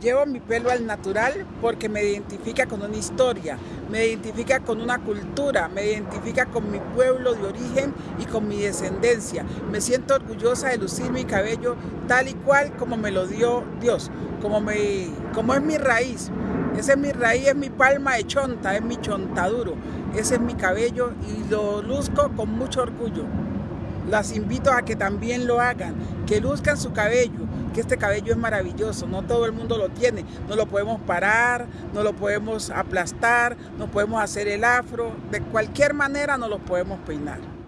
Llevo mi pelo al natural porque me identifica con una historia, me identifica con una cultura, me identifica con mi pueblo de origen y con mi descendencia. Me siento orgullosa de lucir mi cabello tal y cual como me lo dio Dios, como, me, como es mi raíz. Esa es mi raíz, es mi palma de chonta, es mi chontaduro. Ese es mi cabello y lo luzco con mucho orgullo. Las invito a que también lo hagan, que luzcan su cabello, que este cabello es maravilloso, no todo el mundo lo tiene, no lo podemos parar, no lo podemos aplastar, no podemos hacer el afro, de cualquier manera no lo podemos peinar.